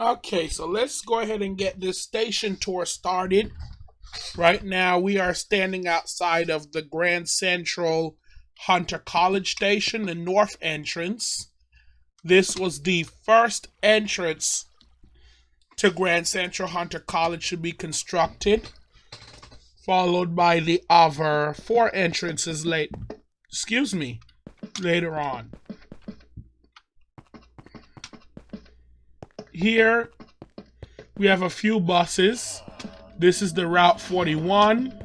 Okay, so let's go ahead and get this station tour started. Right now, we are standing outside of the Grand Central Hunter College Station, the north entrance. This was the first entrance to Grand Central Hunter College to be constructed, followed by the other four entrances late, excuse me, later on. Here we have a few buses. This is the Route 41.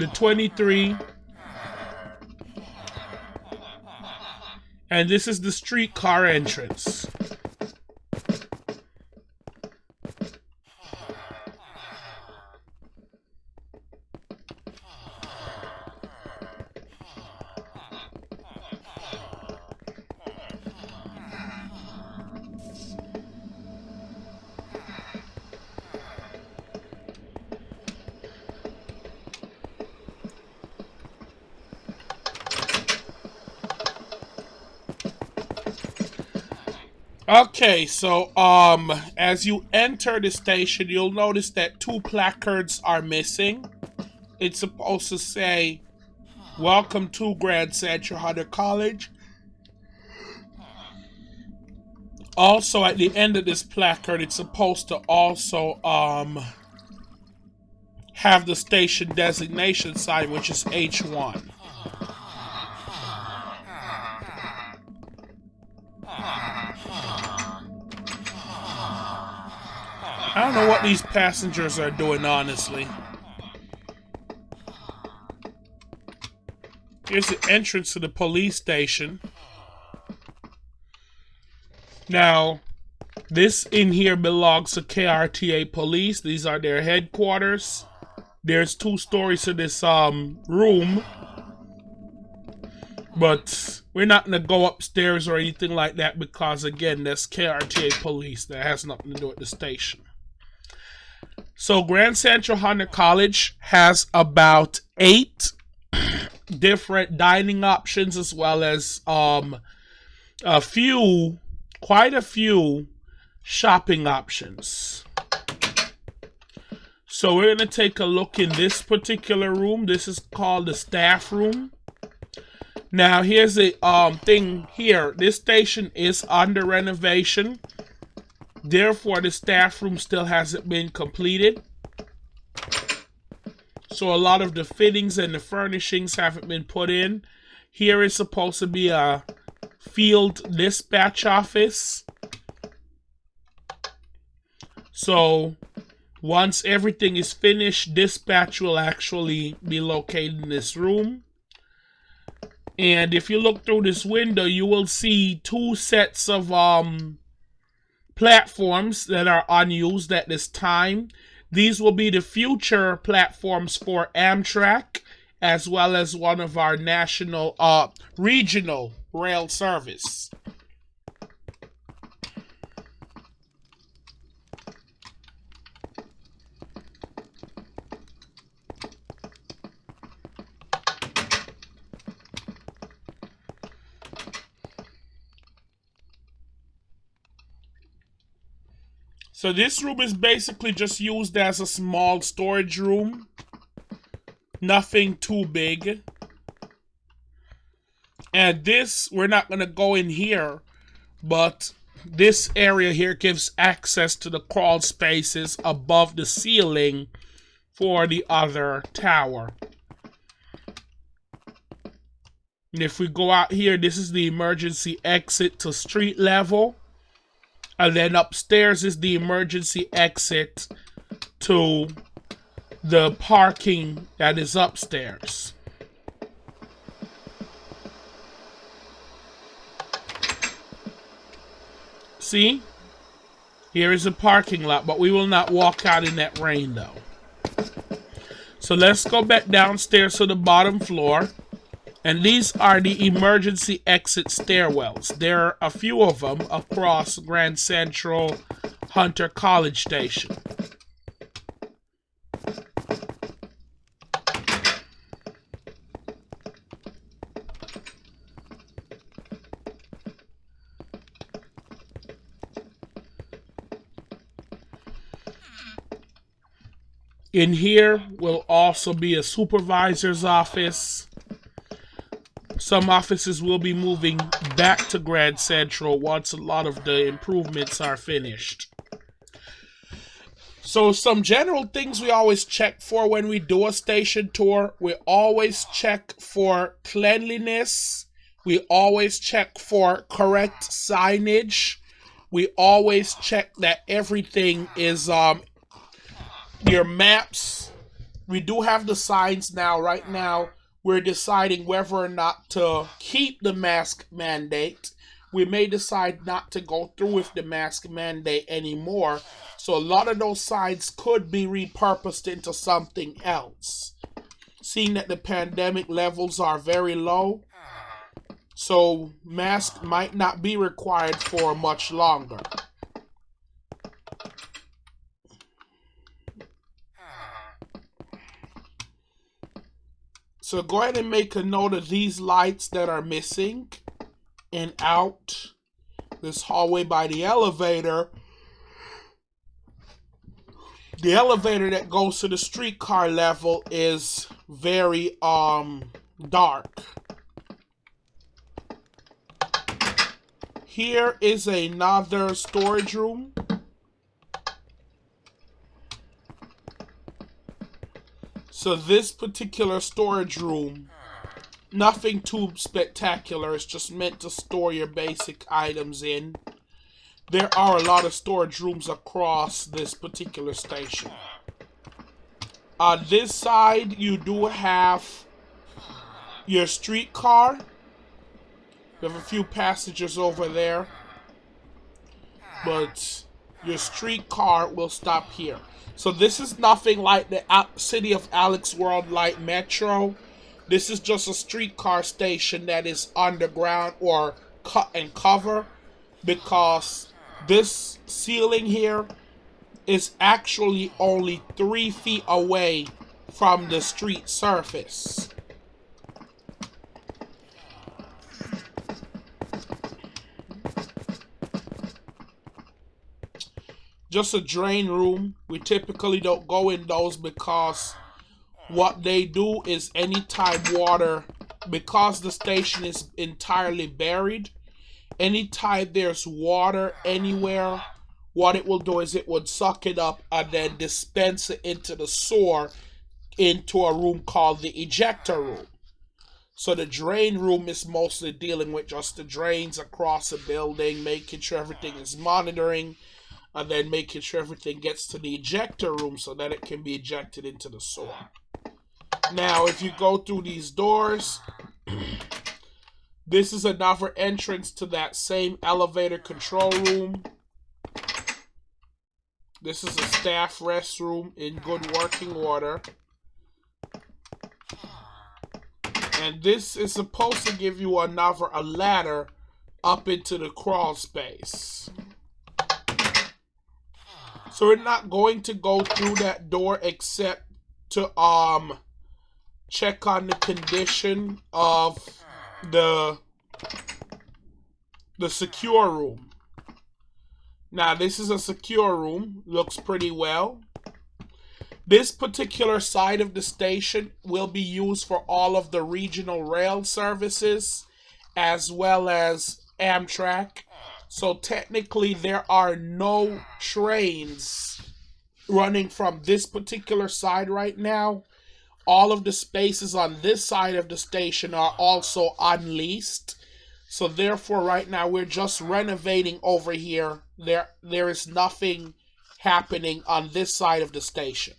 The 23. And this is the streetcar entrance. Okay, so um as you enter the station, you'll notice that two placards are missing. It's supposed to say Welcome to Grand Central Hunter College. Also at the end of this placard, it's supposed to also um have the station designation sign which is H1. I don't know what these passengers are doing, honestly. Here's the entrance to the police station. Now, this in here belongs to KRTA Police. These are their headquarters. There's two stories to this um room. But we're not to go upstairs or anything like that because, again, that's KRTA Police. That has nothing to do with the station. So Grand Central Hunter College has about eight different dining options as well as um, a few, quite a few shopping options. So we're going to take a look in this particular room. This is called the staff room. Now here's the um, thing here. This station is under renovation. Therefore, the staff room still hasn't been completed. So a lot of the fittings and the furnishings haven't been put in. Here is supposed to be a field dispatch office. So once everything is finished, dispatch will actually be located in this room. And if you look through this window, you will see two sets of um, platforms that are unused at this time. These will be the future platforms for Amtrak as well as one of our national uh regional rail service. So this room is basically just used as a small storage room. Nothing too big. And this, we're not going to go in here, but this area here gives access to the crawl spaces above the ceiling for the other tower. And if we go out here, this is the emergency exit to street level. And then upstairs is the emergency exit to the parking that is upstairs. See? Here is a parking lot, but we will not walk out in that rain though. So let's go back downstairs to the bottom floor. And these are the emergency exit stairwells. There are a few of them across Grand Central Hunter College Station. In here will also be a supervisor's office some offices will be moving back to Grand Central once a lot of the improvements are finished. So some general things we always check for when we do a station tour, we always check for cleanliness. We always check for correct signage. We always check that everything is um your maps. We do have the signs now right now we're deciding whether or not to keep the mask mandate. We may decide not to go through with the mask mandate anymore. So a lot of those signs could be repurposed into something else. Seeing that the pandemic levels are very low, so mask might not be required for much longer. So go ahead and make a note of these lights that are missing and out this hallway by the elevator. The elevator that goes to the streetcar level is very um dark. Here is another storage room. So this particular storage room, nothing too spectacular. It's just meant to store your basic items in. There are a lot of storage rooms across this particular station. On this side, you do have your streetcar. You have a few passengers over there. But your streetcar will stop here. So this is nothing like the City of Alex World Light Metro. This is just a streetcar station that is underground or cut and cover because this ceiling here is actually only three feet away from the street surface. Just a drain room. We typically don't go in those because what they do is anytime water, because the station is entirely buried, anytime there's water anywhere, what it will do is it would suck it up and then dispense it into the sewer into a room called the ejector room. So the drain room is mostly dealing with just the drains across the building, making sure everything is monitoring, and then making sure everything gets to the ejector room so that it can be ejected into the sewer. Now, if you go through these doors, this is another entrance to that same elevator control room. This is a staff restroom in good working order. And this is supposed to give you another a ladder up into the crawl space. So we're not going to go through that door except to um check on the condition of the the secure room. Now this is a secure room, looks pretty well. This particular side of the station will be used for all of the regional rail services as well as Amtrak so technically, there are no trains running from this particular side right now. All of the spaces on this side of the station are also unleased. So therefore, right now, we're just renovating over here. There, there is nothing happening on this side of the station.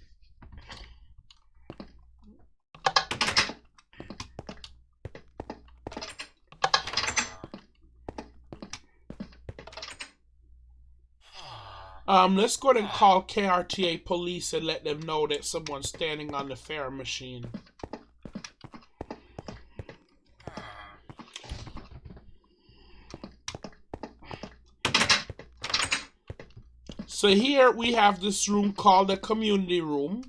Um, let's go ahead and call KRTA police and let them know that someone's standing on the fare machine. So here we have this room called the community room.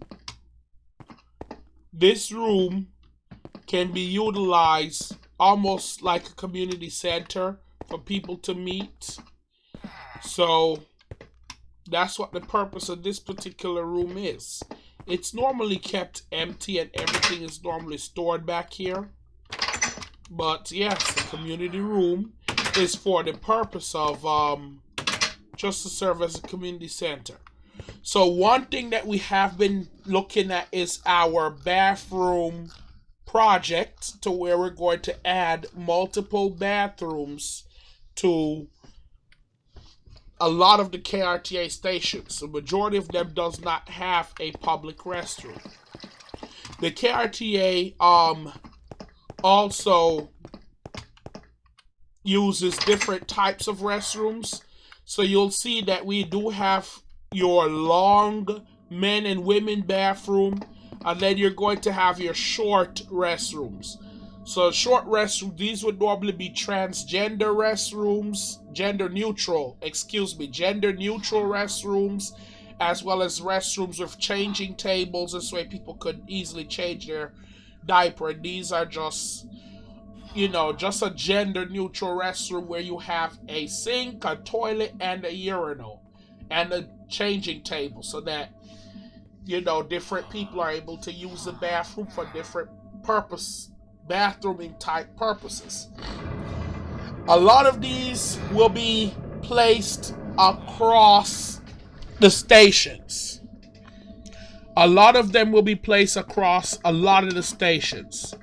This room can be utilized almost like a community center for people to meet. So that's what the purpose of this particular room is. it's normally kept empty and everything is normally stored back here. But yes, the community room is for the purpose of um, just to serve as a community center. So one thing that we have been looking at is our bathroom project to where we're going to add multiple bathrooms to a lot of the KRTA stations. The majority of them does not have a public restroom. The KRTA um also uses different types of restrooms. So you'll see that we do have your long men and women bathroom, and then you're going to have your short restrooms. So short restroom, these would normally be transgender restrooms, gender neutral, excuse me, gender neutral restrooms, as well as restrooms with changing tables. This way people could easily change their diaper. And these are just, you know, just a gender neutral restroom where you have a sink, a toilet, and a urinal, and a changing table so that, you know, different people are able to use the bathroom for different purpose bathrooming type purposes. A lot of these will be placed across the stations. A lot of them will be placed across a lot of the stations.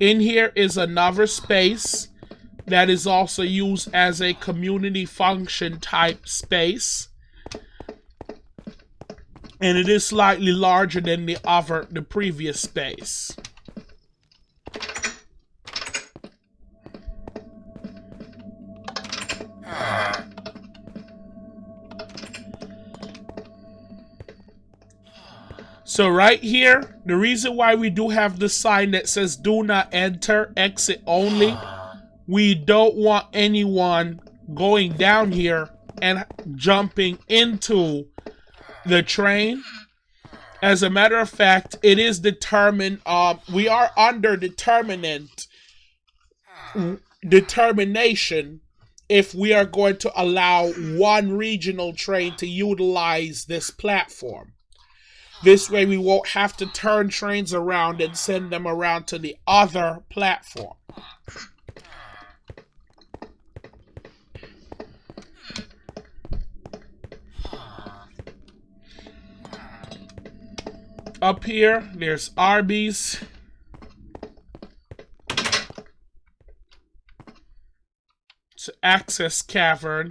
In here is another space that is also used as a community function type space. And it is slightly larger than the other, the previous space. So right here, the reason why we do have the sign that says do not enter, exit only, we don't want anyone going down here and jumping into the train. As a matter of fact, it is determined, um, we are under determinant determination if we are going to allow one regional train to utilize this platform. This way we won't have to turn trains around and send them around to the other platform. Up here, there's Arby's. Access cavern.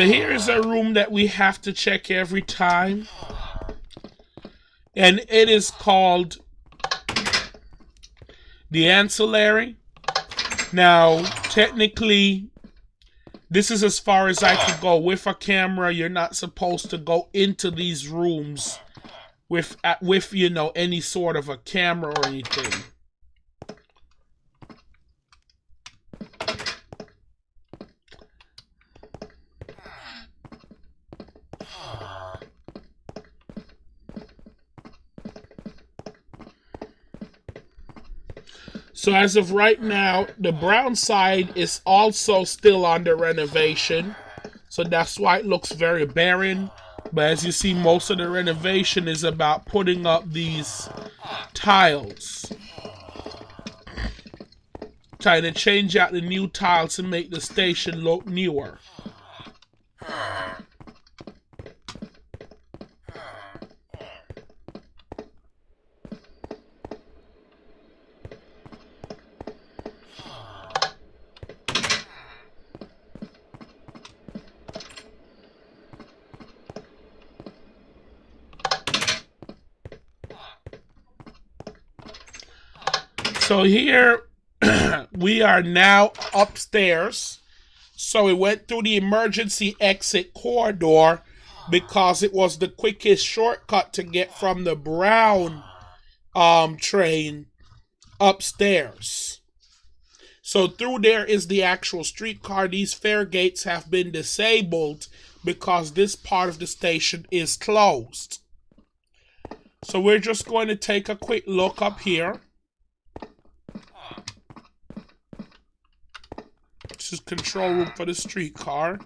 So here's a room that we have to check every time. And it is called the ancillary. Now, technically, this is as far as I could go. With a camera, you're not supposed to go into these rooms with, uh, with you know, any sort of a camera or anything. So as of right now, the brown side is also still under renovation. So that's why it looks very barren. But as you see, most of the renovation is about putting up these tiles. Trying to change out the new tiles to make the station look newer. So here we are now upstairs. So we went through the emergency exit corridor because it was the quickest shortcut to get from the brown um, train upstairs. So through there is the actual streetcar. These fare gates have been disabled because this part of the station is closed. So we're just going to take a quick look up here. Is control room for the streetcar.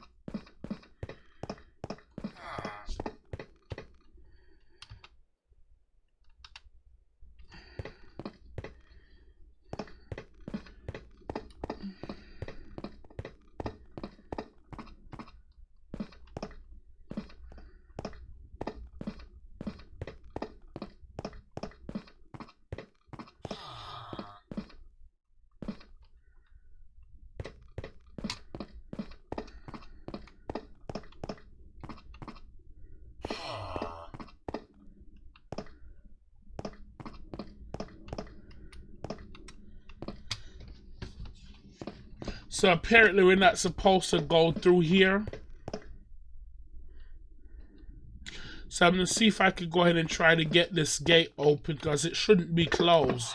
So apparently we're not supposed to go through here. So I'm going to see if I could go ahead and try to get this gate open because it shouldn't be closed.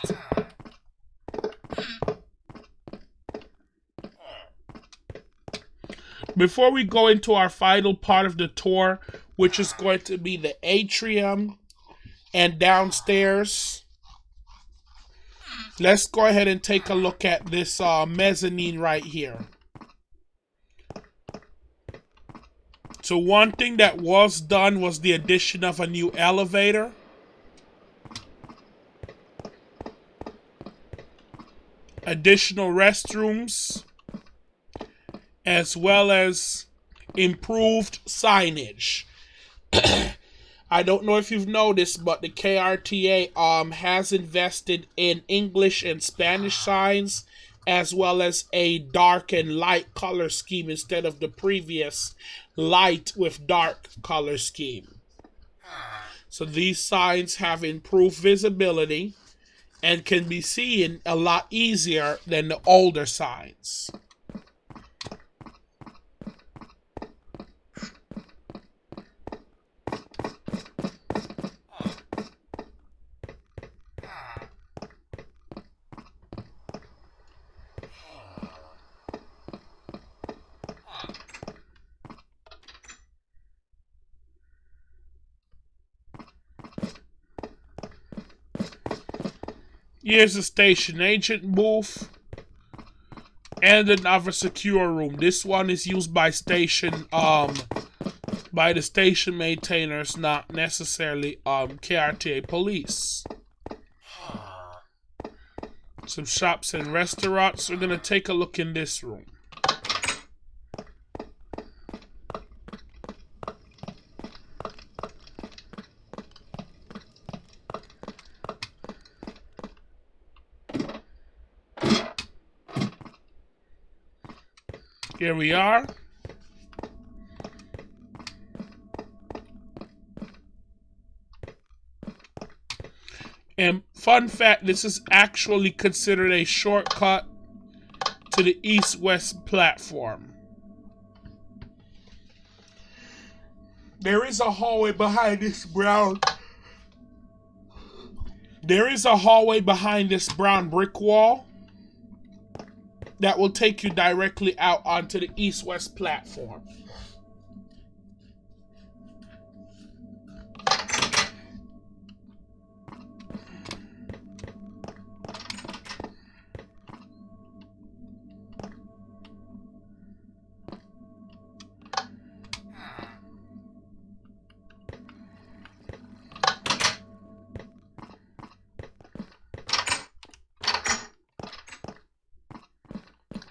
Before we go into our final part of the tour, which is going to be the atrium and downstairs, Let's go ahead and take a look at this uh, mezzanine right here. So one thing that was done was the addition of a new elevator. Additional restrooms. As well as improved signage. I don't know if you've noticed, but the KRTA um has invested in English and Spanish signs as well as a dark and light color scheme instead of the previous light with dark color scheme. So these signs have improved visibility and can be seen a lot easier than the older signs. Here's the station agent booth and another secure room. This one is used by station um by the station maintainers, not necessarily um KRTA police. Some shops and restaurants. We're gonna take a look in this room. Here we are. And fun fact, this is actually considered a shortcut to the east-west platform. There is a hallway behind this brown... There is a hallway behind this brown brick wall that will take you directly out onto the east-west platform.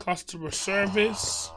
Customer service.